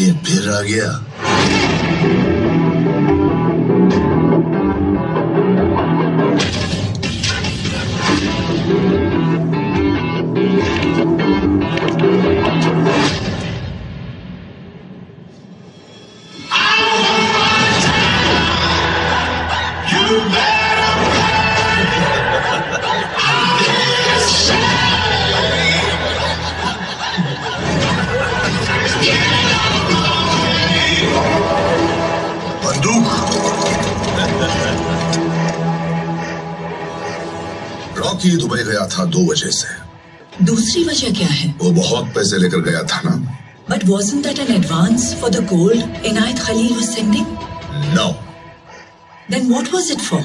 ये फिर आ गया बंदूक की दुबई गया था दो वजह से। दूसरी वजह क्या है? वो बहुत पैसे लेकर गया था ना। But wasn't that an advance for the gold Inayat Khalil was sending no then what was it for